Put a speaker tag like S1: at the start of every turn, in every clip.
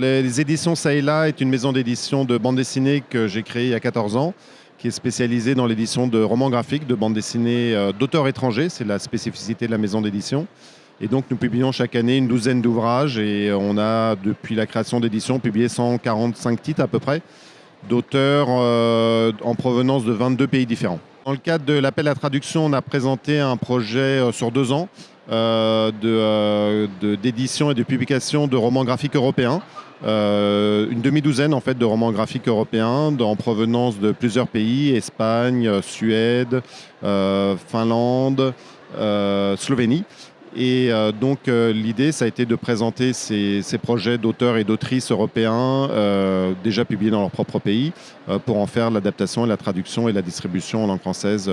S1: Les éditions Saïla est une maison d'édition de bande dessinée que j'ai créée il y a 14 ans, qui est spécialisée dans l'édition de romans graphiques, de bande dessinée euh, d'auteurs étrangers. C'est la spécificité de la maison d'édition. Et donc nous publions chaque année une douzaine d'ouvrages et on a, depuis la création d'édition, publié 145 titres à peu près d'auteurs euh, en provenance de 22 pays différents. Dans le cadre de l'appel à traduction, on a présenté un projet euh, sur deux ans d'édition et de publication de romans graphiques européens. Euh, une demi-douzaine en fait de romans graphiques européens en provenance de plusieurs pays Espagne, euh, Suède, euh, Finlande, Slovénie. Et donc l'idée, ça a été de présenter ces, projets d'auteurs et d'autrices européens déjà publiés dans leur propre pays pour en faire l'adaptation la traduction et la distribution en langue française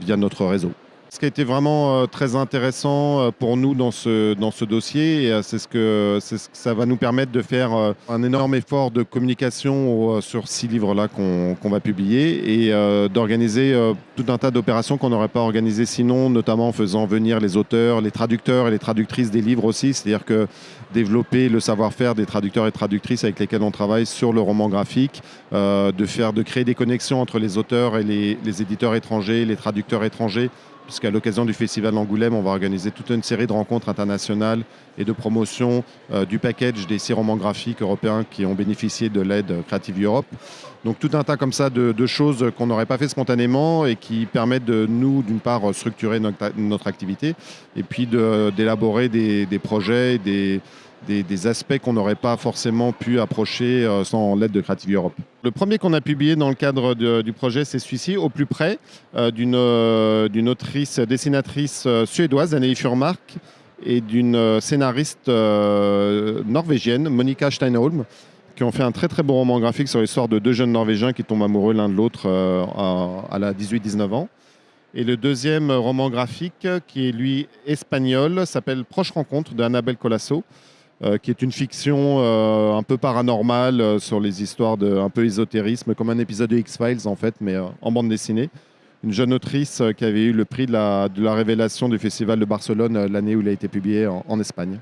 S1: via notre réseau. Ce qui a été vraiment euh, très intéressant euh, pour nous dans ce, dans ce dossier, euh, c'est ce, que, ça va nous permettre de faire un énorme effort de communication sur six livres-là qu'on va publier et d'organiser tout un tas d'opérations qu'on n'aurait pas organisées sinon, notamment en faisant venir les auteurs, les traducteurs et les traductrices des livres aussi. C'est-à-dire que développer le savoir-faire des traducteurs et traductrices avec lesquels on travaille sur le roman graphique, de, faire, de créer des connexions entre les auteurs et les, les éditeurs étrangers, les traducteurs étrangers puisqu'à l'occasion du Festival d'Angoulême, on va organiser toute une série de rencontres internationales et de promotion euh, du package des romans graphiques européens qui ont bénéficié de l'aide Creative Europe. Donc tout un tas comme ça de, choses qu'on n'aurait pas fait spontanément et qui permettent de nous, d'une part, structurer notre, activité et puis d'élaborer des, des projets, des, des, aspects qu'on n'aurait pas forcément pu approcher euh, sans l'aide de Creative Europe. Le premier qu'on a publié dans le cadre du projet, c'est celui-ci, au plus près, euh, euh, d'une autrice, dessinatrice suédoise, Anneli Furmark, et d'une scénariste norvégienne, Monica Steinholm, qui ont fait un très très beau roman graphique sur l'histoire de deux jeunes Norvégiens qui tombent amoureux l'un de l'autre à, à la 18-19 ans. Et le deuxième roman graphique, qui est lui espagnol, s'appelle Proche rencontre de Annabelle Colasso. Euh, qui est une fiction euh, un peu paranormale euh, sur les histoires de un peu ésotérisme, comme un épisode de X-Files en fait, mais en bande dessinée. Une jeune autrice qui avait eu le prix de la, de la révélation du Festival de Barcelone l'année où il a été publié en Espagne.